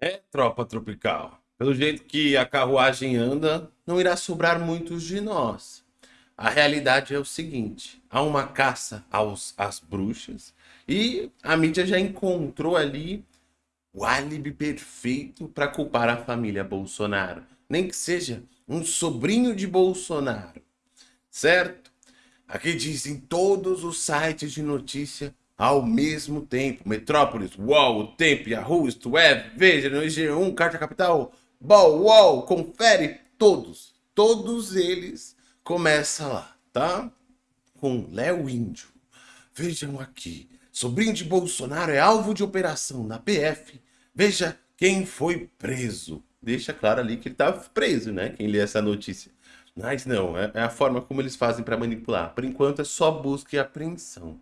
É, tropa tropical. Pelo jeito que a carruagem anda, não irá sobrar muitos de nós. A realidade é o seguinte: há uma caça aos, às bruxas e a mídia já encontrou ali o álibi perfeito para culpar a família Bolsonaro. Nem que seja um sobrinho de Bolsonaro. Certo? Aqui dizem todos os sites de notícia ao mesmo tempo. Metrópolis, UOL, o Tempo, Yahoo, Isto é, Veja, no IG1, Carta Capital, Ball, UOL, confere, todos, todos eles começam lá, tá? Com Léo Índio. Vejam aqui, sobrinho de Bolsonaro é alvo de operação na PF. Veja quem foi preso. Deixa claro ali que ele estava preso, né? Quem lê essa notícia. Mas não, é, é a forma como eles fazem para manipular. Por enquanto é só busca e apreensão.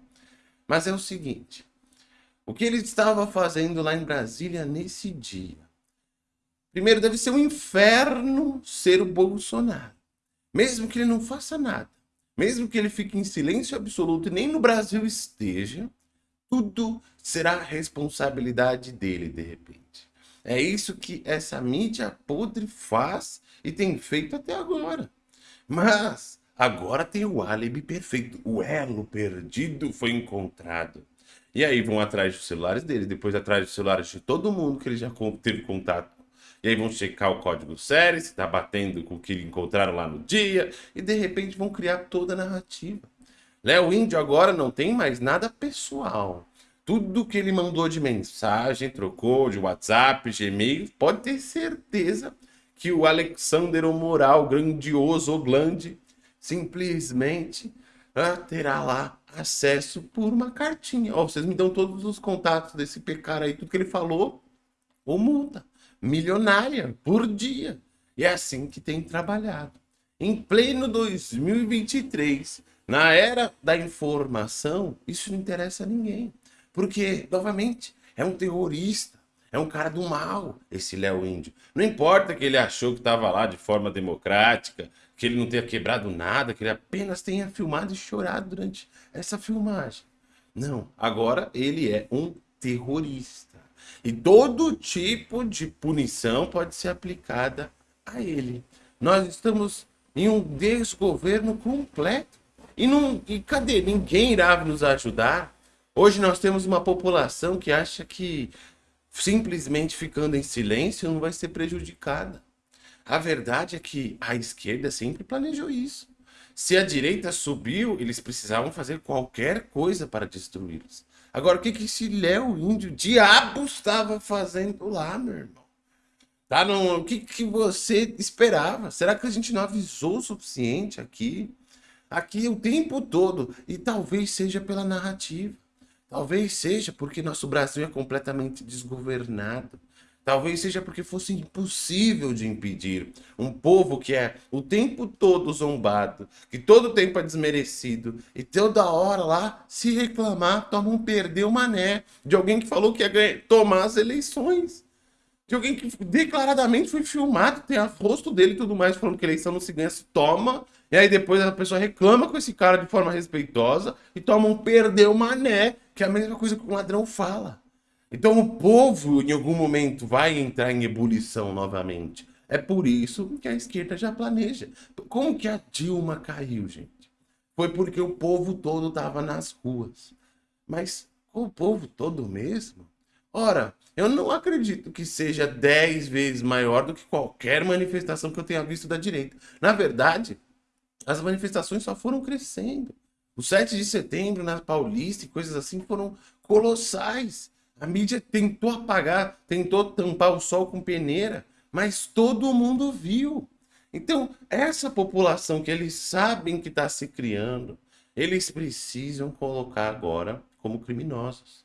Mas é o seguinte: o que ele estava fazendo lá em Brasília nesse dia? Primeiro, deve ser um inferno ser o Bolsonaro. Mesmo que ele não faça nada, mesmo que ele fique em silêncio absoluto e nem no Brasil esteja, tudo será responsabilidade dele de repente. É isso que essa mídia podre faz e tem feito até agora. Mas Agora tem o álibi perfeito. O elo perdido foi encontrado. E aí vão atrás dos celulares dele, depois atrás dos celulares de todo mundo que ele já teve contato. E aí vão checar o código série, se está batendo com o que encontraram lá no dia, e de repente vão criar toda a narrativa. Léo Índio agora não tem mais nada pessoal. Tudo que ele mandou de mensagem, trocou de WhatsApp, Gmail, pode ter certeza que o Alexander Moral, grandioso Oglande, simplesmente terá lá acesso por uma cartinha. Ó, vocês me dão todos os contatos desse cara aí, tudo que ele falou, ou multa milionária por dia. E é assim que tem trabalhado. Em pleno 2023, na era da informação, isso não interessa a ninguém. Porque, novamente, é um terrorista é um cara do mal, esse Léo Índio. Não importa que ele achou que estava lá de forma democrática, que ele não tenha quebrado nada, que ele apenas tenha filmado e chorado durante essa filmagem. Não, agora ele é um terrorista. E todo tipo de punição pode ser aplicada a ele. Nós estamos em um desgoverno completo. E, não, e cadê? Ninguém irá nos ajudar. Hoje nós temos uma população que acha que simplesmente ficando em silêncio não vai ser prejudicada. A verdade é que a esquerda sempre planejou isso. Se a direita subiu, eles precisavam fazer qualquer coisa para destruí-los. Agora, o que, que esse Léo Índio diabo estava fazendo lá, meu irmão? Tá no, o que, que você esperava? Será que a gente não avisou o suficiente aqui? Aqui o tempo todo. E talvez seja pela narrativa. Talvez seja porque nosso Brasil é completamente desgovernado. Talvez seja porque fosse impossível de impedir um povo que é o tempo todo zombado, que todo tempo é desmerecido e toda hora lá se reclamar, toma um perder o mané de alguém que falou que ia tomar as eleições. De alguém que declaradamente foi filmado, tem a rosto dele e tudo mais, falando que eleição não se ganha, se toma. E aí depois a pessoa reclama com esse cara de forma respeitosa e toma um perder o mané que é a mesma coisa que um ladrão fala. Então o povo, em algum momento, vai entrar em ebulição novamente. É por isso que a esquerda já planeja. Como que a Dilma caiu, gente? Foi porque o povo todo estava nas ruas. Mas o povo todo mesmo? Ora, eu não acredito que seja 10 vezes maior do que qualquer manifestação que eu tenha visto da direita. Na verdade, as manifestações só foram crescendo. O 7 de setembro na Paulista e coisas assim foram colossais. A mídia tentou apagar, tentou tampar o sol com peneira, mas todo mundo viu. Então, essa população que eles sabem que está se criando, eles precisam colocar agora como criminosos.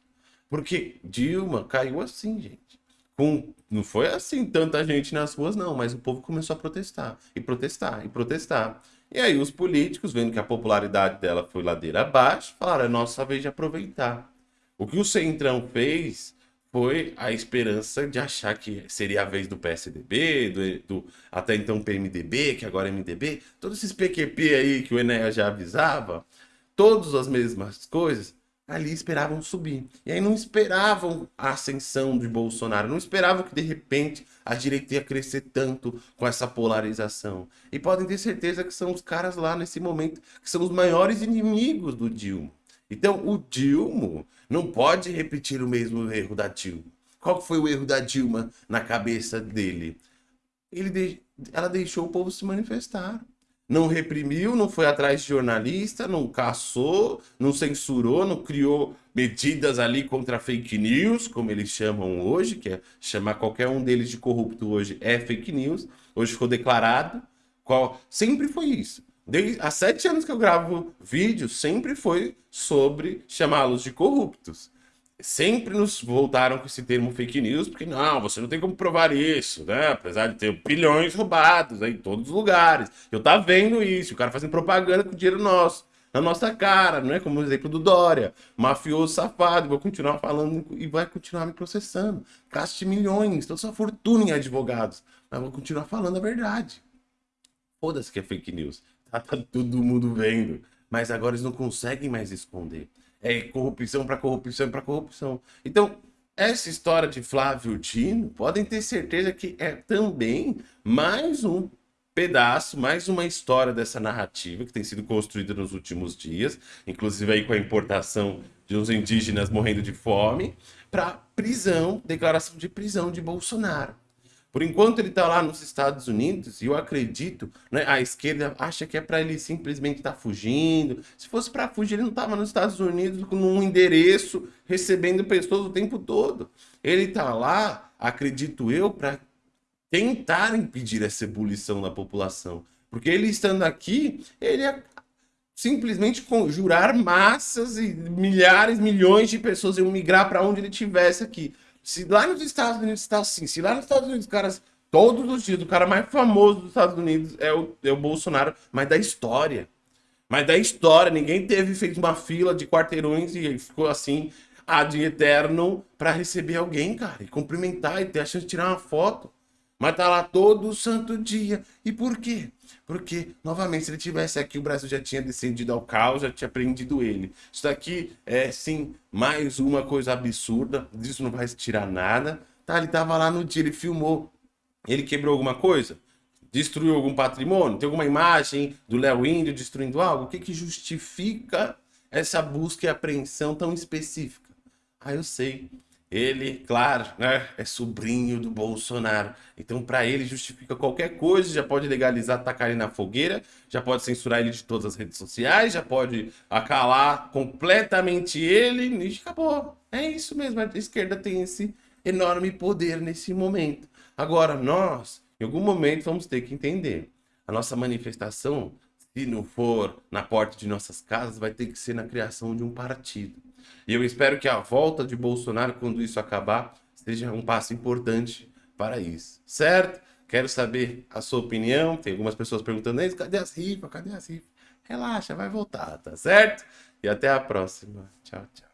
Porque Dilma caiu assim, gente. Com, não foi assim tanta gente nas ruas, não, mas o povo começou a protestar, e protestar, e protestar. E aí os políticos, vendo que a popularidade dela foi ladeira abaixo, falaram, é nossa vez de aproveitar. O que o Centrão fez foi a esperança de achar que seria a vez do PSDB, do, do até então PMDB, que agora é MDB, todos esses PQP aí que o Enéas já avisava, todas as mesmas coisas, ali esperavam subir. E aí não esperavam a ascensão de Bolsonaro, não esperavam que de repente a direita ia crescer tanto com essa polarização. E podem ter certeza que são os caras lá nesse momento que são os maiores inimigos do Dilma. Então o Dilma não pode repetir o mesmo erro da Dilma. Qual foi o erro da Dilma na cabeça dele? Ele de... Ela deixou o povo se manifestar não reprimiu, não foi atrás de jornalista, não caçou, não censurou, não criou medidas ali contra fake news, como eles chamam hoje, que é chamar qualquer um deles de corrupto hoje é fake news. Hoje ficou declarado. Qual... Sempre foi isso. Desde, há sete anos que eu gravo vídeo, sempre foi sobre chamá-los de corruptos sempre nos voltaram com esse termo fake news, porque não, você não tem como provar isso, né? Apesar de ter bilhões roubados aí em todos os lugares. Eu tá vendo isso, o cara fazendo propaganda com dinheiro nosso, na nossa cara, não é? Como o exemplo do Dória, mafioso safado, vou continuar falando e vai continuar me processando. Gaste milhões, toda sua fortuna em advogados, mas vou continuar falando a verdade. Foda-se que é fake news. Tá, todo mundo vendo. Mas agora eles não conseguem mais esconder é corrupção para corrupção para corrupção. Então, essa história de Flávio Dino, podem ter certeza que é também mais um pedaço, mais uma história dessa narrativa que tem sido construída nos últimos dias, inclusive aí com a importação de uns indígenas morrendo de fome, para prisão, declaração de prisão de Bolsonaro. Por enquanto ele está lá nos Estados Unidos, e eu acredito, né, a esquerda acha que é para ele simplesmente estar tá fugindo. Se fosse para fugir, ele não estava nos Estados Unidos com um endereço, recebendo pessoas o tempo todo. Ele está lá, acredito eu, para tentar impedir essa ebulição da população. Porque ele estando aqui, ele é simplesmente conjurar massas e milhares, milhões de pessoas iam migrar para onde ele estivesse aqui. Se lá nos Estados Unidos está assim, se lá nos Estados Unidos, caras, todos os dias, o cara mais famoso dos Estados Unidos é o, é o Bolsonaro, mas da história. Mas da história, ninguém teve, fez uma fila de quarteirões e ficou assim, ad eterno, para receber alguém, cara, e cumprimentar e ter a chance de tirar uma foto. Mas tá lá todo santo dia. E por quê? Porque, novamente, se ele tivesse aqui, o Brasil já tinha descendido ao caos, já tinha prendido ele. Isso daqui é, sim, mais uma coisa absurda. Disso não vai tirar nada. Tá, ele tava lá no dia, ele filmou. Ele quebrou alguma coisa? Destruiu algum patrimônio? Tem alguma imagem do Léo Índio destruindo algo? O que que justifica essa busca e apreensão tão específica? Ah, eu sei. Ele, claro, né, é sobrinho do Bolsonaro. Então, para ele, justifica qualquer coisa, já pode legalizar, tacar ele na fogueira, já pode censurar ele de todas as redes sociais, já pode acalar completamente ele e acabou. É isso mesmo, a esquerda tem esse enorme poder nesse momento. Agora, nós, em algum momento, vamos ter que entender. A nossa manifestação, se não for na porta de nossas casas, vai ter que ser na criação de um partido. E eu espero que a volta de Bolsonaro, quando isso acabar, seja um passo importante para isso. Certo? Quero saber a sua opinião. Tem algumas pessoas perguntando, cadê as rifas? Cadê as rifas? Relaxa, vai voltar, tá certo? E até a próxima. Tchau, tchau.